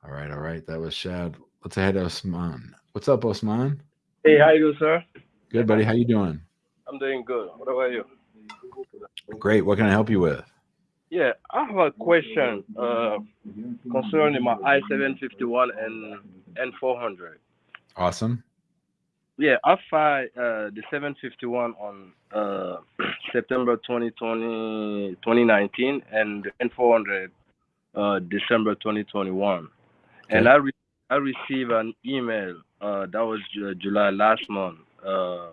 S1: All right, all right. That was Shad. Let's head to Osman. What's up, Osman?
S10: Hey, how you doing, sir?
S1: Good, buddy. How you doing?
S10: I'm doing good. What about you?
S1: Great. What can I help you with?
S10: Yeah, I have a question uh, concerning my I-751 and N400.
S1: Awesome.
S10: yeah, I filed uh, the 751 on uh, <clears throat> September 2020, 2019 and the N400 uh, December 2021. And I, re- I received an email uh, that was Ju- July last month uh,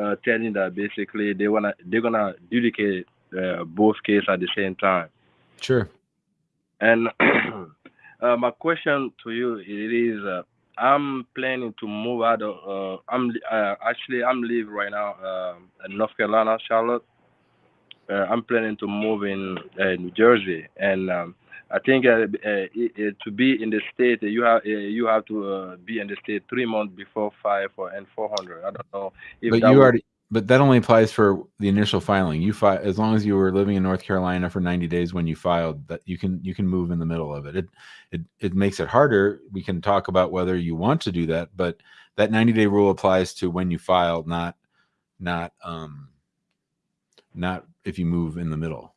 S10: uh, telling that basically they wanna they're gonna adjudicate uh, both cases at the same time.
S1: Sure.
S10: And <clears throat> uh, my question to you it is, uh, I'm planning to move out of. Uh, I'm uh, actually I'm live right now uh, in North Carolina, Charlotte. Uh, I'm planning to move in uh, New Jersey, and um, I think uh, uh, to be in the state, you have uh, you have to uh, be in the state three months before five for N four hundred. I don't know if
S1: but
S10: that
S1: you already but that only applies for the initial filing. You fi- as long as you were living in north carolina for 90 days when you filed that you can you can move in the middle of it. It it, it makes it harder. We can talk about whether you want to do that but that 90 day rule applies to when you filed not not um not if you move in the middle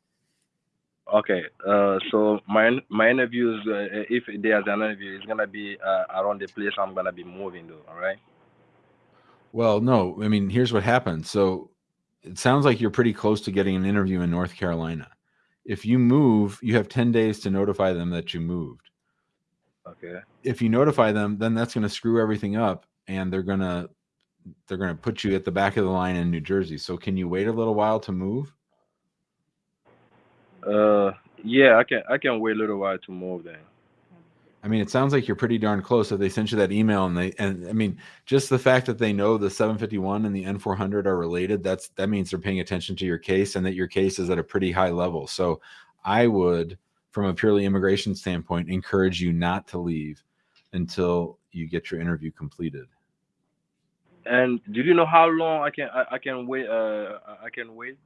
S10: Okay, uh, so my my interviews, uh, if there's an interview, it's gonna be uh, around the place I'm gonna be moving to. All right.
S1: well no i mean here's what happened so it sounds like you're pretty close to getting an interview in north carolina if you move you have 10 days to notify them that you moved
S10: Okay.
S1: if you notify them, then that's going to screw everything up, and they're gonna they're gonna put you at the back of the line in New Jersey. So can you wait a little while to move?
S10: Uh, yeah, I can I can wait a little while to move then.
S1: I mean, it sounds like you're pretty darn close. If they sent you that email, and they and I mean, just the fact that they know the 751 and the N400 are related, that's that means they're paying attention to your case, and that your case is at a pretty high level. So I would, from a purely immigration standpoint, encourage you not to leave until you get your interview completed.
S10: And do you know how long I can I, I can wait? Uh, I can wait.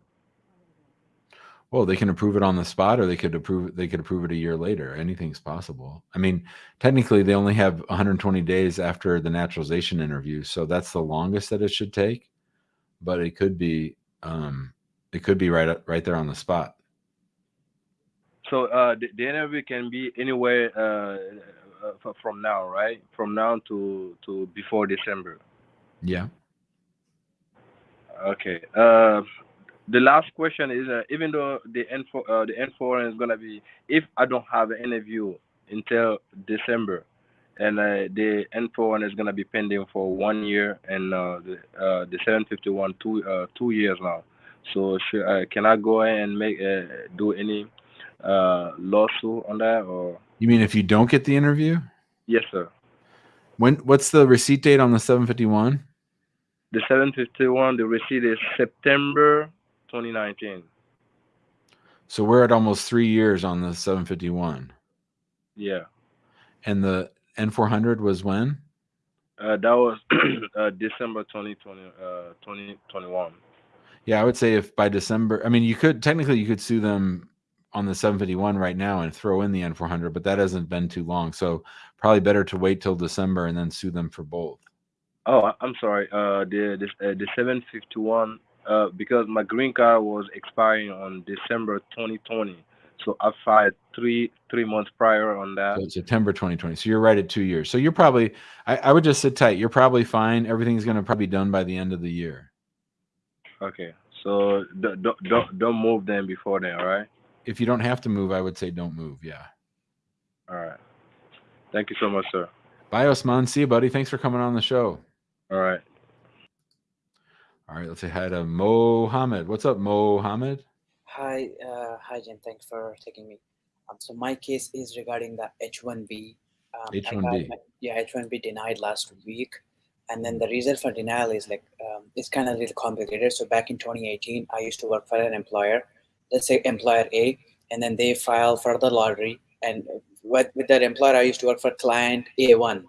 S1: Well, they can approve it on the spot, or they could approve they could approve it a year later. Anything's possible. I mean, technically, they only have 120 days after the naturalization interview, so that's the longest that it should take. But it could be, um, it could be right right there on the spot.
S10: So uh, the, the interview can be anywhere uh, uh, from now, right? From now to to before December.
S1: Yeah.
S10: Okay. Uh, the last question is, uh, even though the N four uh, the N four is gonna be, if I don't have an interview until December, and uh, the N four is gonna be pending for one year, and uh, the uh, the seven fifty one two uh, two years now. So should, uh, can I go ahead and make uh, do any uh, lawsuit on that or?
S1: You mean if you don't get the interview?
S10: Yes, sir.
S1: When what's the receipt date on the 751?
S10: The 751, the receipt is September 2019.
S1: So we're at almost three years on the 751,
S10: Yeah.
S1: and the N400 was when?
S10: Uh, that was <clears throat> uh, December 2020, uh, 2021.
S1: Yeah, I would say if by December, I mean, you could technically you could sue them on the 751 right now and throw in the N400, but that hasn't been too long. So probably better to wait till December and then sue them for both.
S10: Oh, I'm sorry. Uh, the the, uh, the 751, uh, because my green card was expiring on December 2020, so I filed three three months prior on that.
S1: So September 2020. So you're right at two years. So you're probably, I, I would just sit tight. You're probably fine. Everything's going to probably be done by the end of the year.
S10: Okay, so don't don't don't move then before then. All right.
S1: If you don't have to move, I would say don't move. Yeah.
S10: All right. Thank you so much, sir.
S1: Bye, Osman. See you, buddy. Thanks for coming on the show.
S10: All right.
S1: All right. Let's say hi to Mohammed. What's up, Mohammed?
S11: Hi, uh, hi, Jen. Thanks for taking me. Um, so my case is regarding the H-1B. Um,
S1: H-1B.
S11: my- yeah, H-1B denied last week, and then the reason for denial is like um, it's kind of a little complicated. So back in 2018, I used to work for an employer, let's say employer A, and then they file for the lottery. And with, with that employer, I used to work for client A1.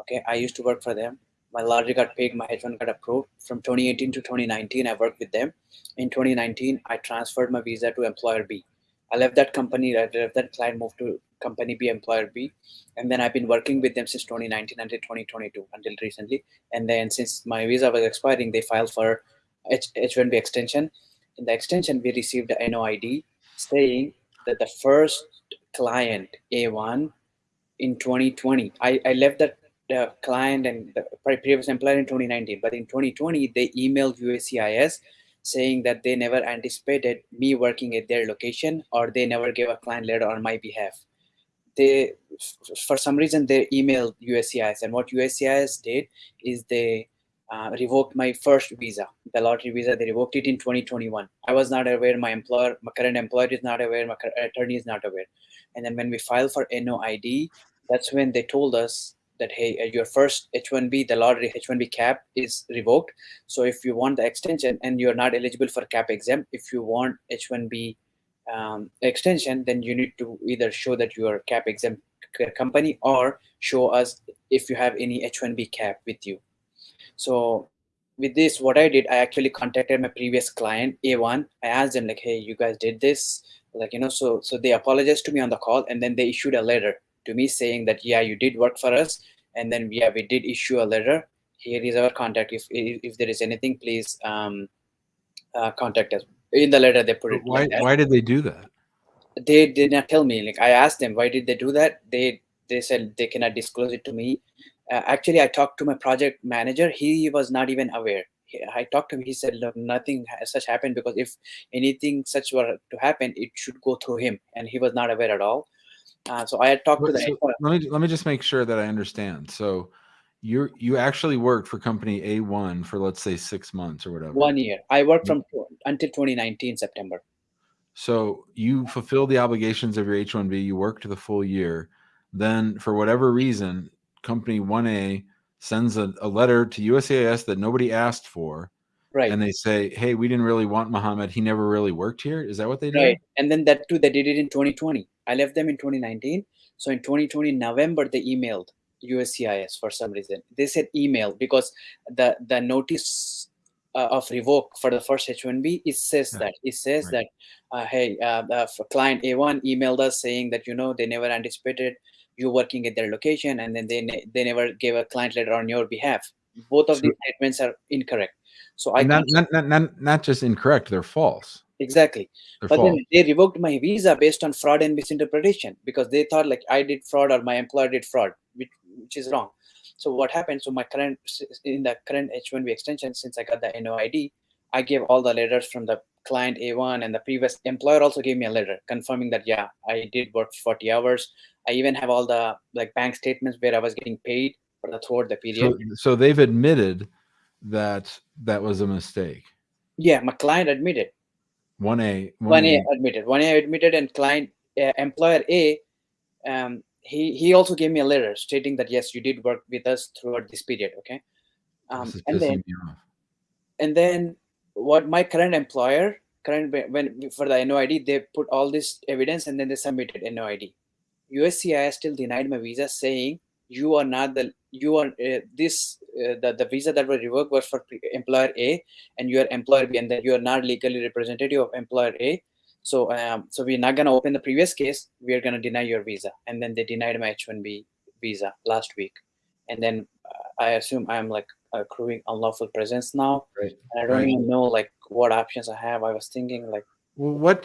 S11: Okay, I used to work for them. My lottery got paid, my H1 got approved. From 2018 to 2019, I worked with them. In 2019, I transferred my visa to employer B. I left that company, I left that client, moved to company B, employer B. And then I've been working with them since 2019 until 2022, until recently. And then since my visa was expiring, they filed for H- H1B extension. In the extension, we received a NOID saying that the first client, A1, in 2020, I, I left that the client and the previous employer in 2019, but in 2020 they emailed USCIS saying that they never anticipated me working at their location or they never gave a client letter on my behalf. They, for some reason, they emailed USCIS, and what USCIS did is they uh, revoked my first visa, the lottery visa. They revoked it in 2021. I was not aware. My employer, my current employer, is not aware. My attorney is not aware. And then when we filed for NOID, that's when they told us that hey, uh, your first H1B, the lottery H1B cap is revoked. So if you want the extension and you're not eligible for cap exempt, if you want H1B um, extension, then you need to either show that you are cap exempt company or show us if you have any H1B cap with you. So with this, what I did, I actually contacted my previous client, A1. I asked them like, hey, you guys did this, like you know, so so they apologized to me on the call, and then they issued a letter to me saying that yeah, you did work for us, and then yeah, we did issue a letter. Here is our contact. If if, if there is anything, please um, uh, contact us. In the letter, they put
S1: But
S11: it
S1: why
S11: like
S1: why did they do that?
S11: they did not tell me. Like i asked them why did they do that? They they said they cannot disclose it to me. Uh, actually i talked to my project manager. He was not even aware. I talked to him. He said look nothing has such happened because if anything such were to happen it should go through him. And he was not aware at all uh, so i had talked to the
S1: let me let me just make sure that I understand. So you you actually worked for company A1 for let's say 6 months or whatever.
S11: one year i worked from until 2019 september
S1: So you fulfilled the obligations of your H1B, you worked the full year. Then for whatever reason, company 1A sends a, a letter to USAS that nobody asked for.
S11: right
S1: And they say, Hey, we didn't really want Muhammad. He never really worked here. Is that what they did?
S11: Right. And then that too, they did it in 2020. I left them in 2019. So in 2020 November, they emailed USCIS for some reason. They said email because the the notice uh, of revoke for the first H1B it says
S1: Yeah.
S11: that it says
S1: Right.
S11: that uh, hey, uh, the client A1 emailed us saying that you know they never anticipated you working at their location, and then they ne- they never gave a client letter on your behalf. Both of
S1: So-
S11: these statements are incorrect. So I
S1: not, not, not, not, not just incorrect, they're false.
S11: Exactly. But then they revoked my visa based on fraud and misinterpretation because they thought like i did fraud or my employer did fraud which, which is wrong. So what happened? So my current in the current h1b extension since i got the noid i gave all the letters from the client a1 and the previous employer also gave me a letter confirming that yeah i did work 40 hours. I even have all the like bank statements where i was getting paid for the throughout the period.
S1: So, so they've admitted that that was a mistake.
S11: yeah my client admitted
S1: 1A.
S11: one A admitted. One A admitted, and client uh, employer A, um, he he also gave me a letter stating that yes, you did work with us throughout this period. Okay, um, and then and then what my current employer current when when- for the NOID they put all this evidence and then they submitted NOID. USCIS still denied my visa, saying you are not the you are uh, this uh, the the visa that was revoked was for employer A and you are employer B and that you are not legally representative of employer A. So um so we're not gonna open the previous case. We are gonna deny your visa, and then they denied my H1B visa last week, and then uh, I assume I'm like accruing unlawful presence now.
S1: Right.
S11: And I don't
S1: Right.
S11: even know like what options I have. I was thinking like
S1: what?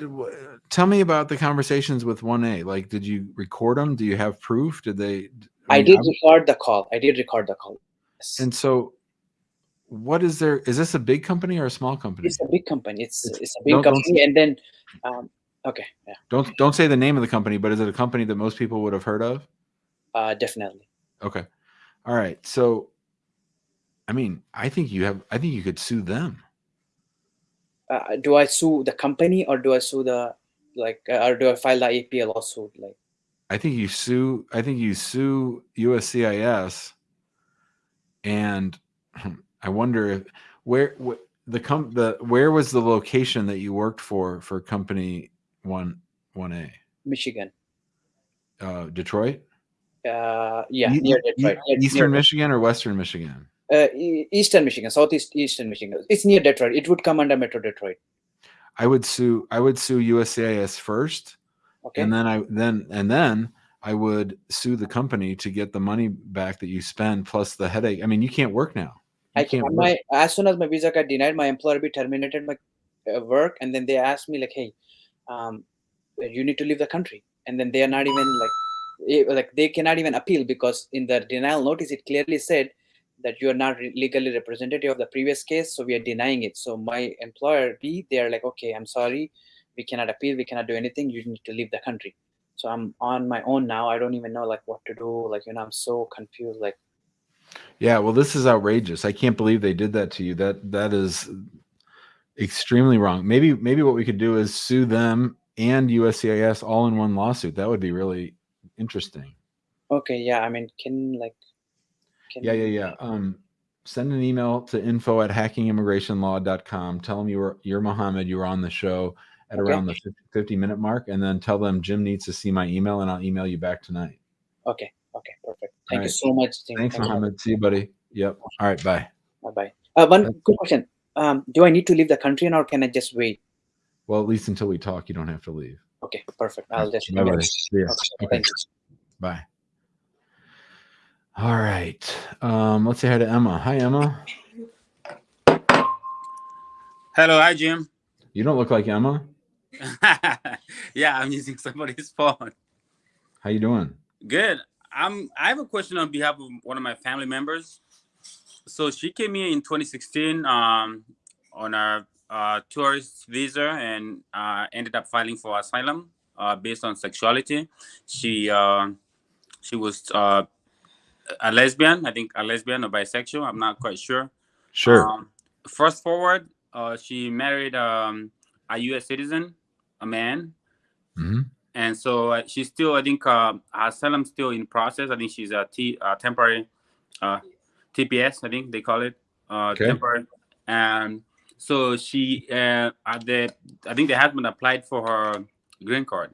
S1: Tell me about the conversations with 1A. Like, did you record them? Do you have proof? Did they?
S11: I
S1: mean,
S11: did
S1: I'm-
S11: record the call. I did record the call. Yes.
S1: And so, what is there? Is this a big company or a small company?
S11: It's a big company. It's
S1: It's-
S11: it's a big
S1: don't- don't
S11: company, and then um, okay, yeah,
S1: Don't don't say the name of the company, but is it a company that most people would have heard of?
S11: uh, definitely.
S1: Okay. All right. So, I mean, I think you have. I think you could sue them.
S11: Uh, do I sue the company or do I sue the like, uh, or do I file the APL lawsuit? Like,
S1: I think you sue. I think you sue USCIS, and <clears throat> I wonder if where wh- the com the where was the location that you worked for for company one one A
S11: Michigan.
S1: uh, Detroit,
S11: Uh, yeah,
S1: E-
S11: near
S1: e-
S11: Detroit. near-
S1: Eastern
S11: near-
S1: Michigan or Western Michigan.
S11: uh, e- Eastern Michigan, Southeast Eastern Michigan. It's near Detroit. It would come under Metro Detroit.
S1: I would sue. I would sue USCIS first,
S11: Okay.
S1: and then I then and then I would sue the company to get the money back that you spend plus the headache. I mean, you can't work now. You
S11: I can,
S1: can't work.
S11: as soon as my visa got denied, my employer be terminated my uh, work, and then they asked me like, "Hey, um, you need to leave the country," and then they are not even like like they cannot even appeal because in the denial notice it clearly said that you are not re- legally representative of the previous case, so we are denying it. So my employer B, they are like, okay, I'm sorry, we cannot appeal, we cannot do anything. You need to leave the country. So I'm on my own now. I don't even know like what to do. Like you know, I'm so confused. Like
S1: Yeah, well, this is outrageous. I can't believe they did that to you. That that is extremely wrong. Maybe maybe what we could do is sue them and USCIS all in one lawsuit. That would be really interesting.
S11: okay, yeah. I mean, can like can
S1: Yeah, yeah, yeah. Um, send an email to info at hackingimmigrationlaw.com. Tell them you were you're Mohammed. You were on the show at
S11: Okay.
S1: around the 50, 50 minute mark, and then tell them Jim needs to see my email, and I'll email you back tonight.
S11: Okay, okay, perfect. Thank you so much. Tim.
S1: Thanks,
S11: Thank you.
S1: Mohammed. See you, buddy. Yep. All right. Bye.
S11: Bye bye. Uh, one quick question. Um, do I need to leave the country or can I just wait?
S1: Well, at least until we talk, you don't have to leave.
S11: Okay, perfect. I'll just.
S1: Bye, buddy. See ya.
S11: Okay,
S1: Okay.
S11: Thank you.
S1: Bye. All right. Um, let's say hi to Emma. Hi, Emma.
S12: Hello, hi Jim.
S1: You don't look like Emma. <laughs>
S12: yeah, I'm using somebody's <laughs> phone.
S1: How you doing?
S12: Good. I'm. I have a question on behalf of one of my family members. So she came here in 2016 um, on a uh, tourist visa and uh, ended up filing for asylum uh, based on sexuality. She uh, she was uh, a lesbian, I think a lesbian or bisexual. I'm not quite sure.
S1: Sure.
S12: Um, first forward, uh, she married um, a U.S. citizen, a man,
S1: hmm
S12: and so uh, she's still, I think, uh, her asylum still in process. I think she's a T, uh, temporary uh, TPS, I think they call it, uh,
S1: Okay.
S12: temporary. And so she, uh, at the, I think the husband applied for her green card,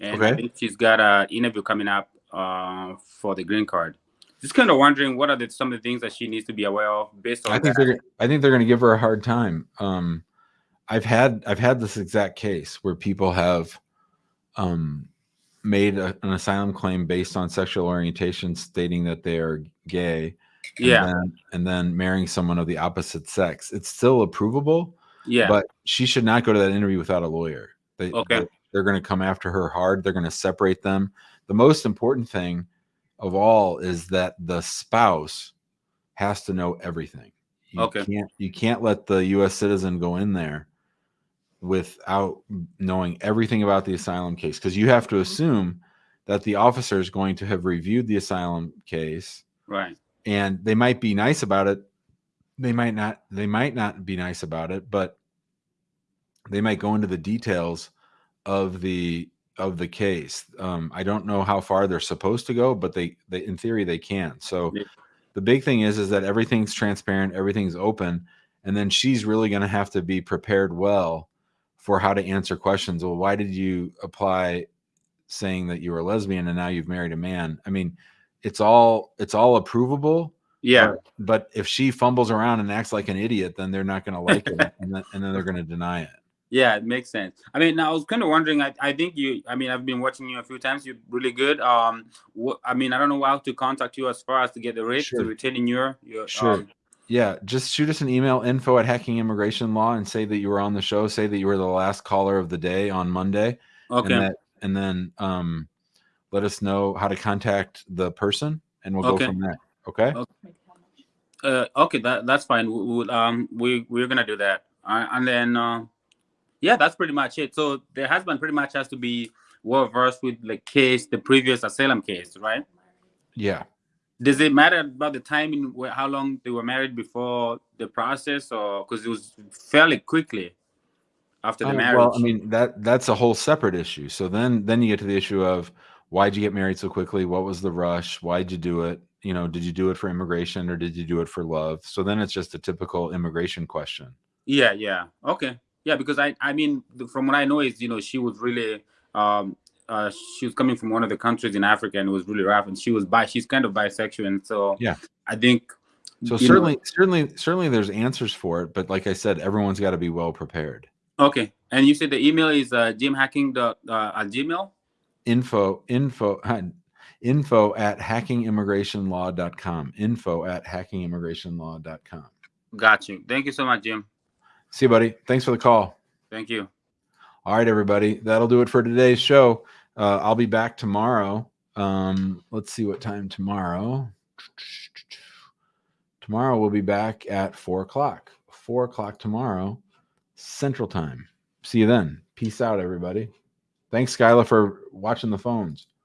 S12: and I think she's got an interview coming up uh, for the green card. Just kind of wondering what are the, some of the things that she needs to be aware of based on
S1: I think
S12: that.
S1: they're. I think they're going to give her a hard time. Um, I've had I've had this exact case where people have um, made a, an asylum claim based on sexual orientation, stating that they are gay. and
S12: Yeah.
S1: then- and then marrying someone of the opposite sex. It's still approvable.
S12: Yeah.
S1: But she should not go to that interview without a lawyer. They,
S12: Okay.
S1: they- they're going to come after her hard. They're going to separate them. The most important thing of all is that the spouse has to know everything. You
S12: Okay.
S1: Can't, you can't let the U.S. citizen go in there without knowing everything about the asylum case because you have to assume that the officer is going to have reviewed the asylum case
S12: Right.
S1: and they might be nice about it they might not they might not be nice about it but they might go into the details of the of the case um i don't know how far they're supposed to go but they they in theory they can so
S12: Yeah.
S1: the big thing is is that everything's transparent everything's open and then she's really going to have to be prepared well for how to answer questions well why did you apply saying that you were a lesbian and now you've married a man i mean it's all it's all approvable
S12: Yeah.
S1: but, but if she fumbles around and acts like an idiot then they're not going to like it <laughs> and then, and then they're going to deny it
S12: Yeah, it makes sense. I mean, now I was kind of wondering. I, I think you. I mean, I've been watching you a few times. You're really good. Um, wh- I mean, I don't know how to contact you as far as to get the rate to
S1: Sure.
S12: retain in your your.
S1: Sure.
S12: Um,
S1: yeah, just shoot us an email info at hacking immigration law and say that you were on the show. Say that you were the last caller of the day on Monday.
S12: Okay.
S1: And, that, and then um, let us know how to contact the person and we'll
S12: Okay.
S1: go from there. Okay.
S12: uh, okay, that that's fine. We, we, um, we we're gonna do that, uh, and then uh, yeah, that's pretty much it. So the husband pretty much has to be well versed with the case, the previous asylum case, right?
S1: Yeah.
S12: Does it matter about the timing, wh- how long they were married before the process, or because it was fairly quickly after the
S1: Uh,
S12: marriage?
S1: Well, I mean that that's a whole separate issue. So then then you get to the issue of why'd you get married so quickly? What was the rush? Why'd you do it? You know, did you do it for immigration or did you do it for love? So then it's just a typical immigration question.
S12: Yeah, yeah. Okay. Yeah, because I I mean from what I know is, you know, she was really um uh she was coming from one of the countries in Africa and it was really rough and she was bi she's kind of bisexual and so
S1: Yeah.
S12: I think
S1: So
S12: you know-
S1: certainly, certainly, certainly, there's answers for it. But like I said, everyone's got to be well prepared.
S12: okay. And you said the email is uh jimhacking dot uh, at gmail?
S1: Info, info, info at hackingimmigrationlaw.com. Info at hackingimmigrationlaw.com.
S12: Got you. Thank you so much, Jim.
S1: See you, buddy. Thanks for the call.
S12: Thank you.
S1: All right, everybody. That'll do it for today's show. Uh, I'll be back tomorrow Um, let's see what time tomorrow. Tomorrow we'll be back at four o'clock. Four o'clock tomorrow, Central Time. See you then. Peace out, everybody. Thanks, Skyla, for watching the phones.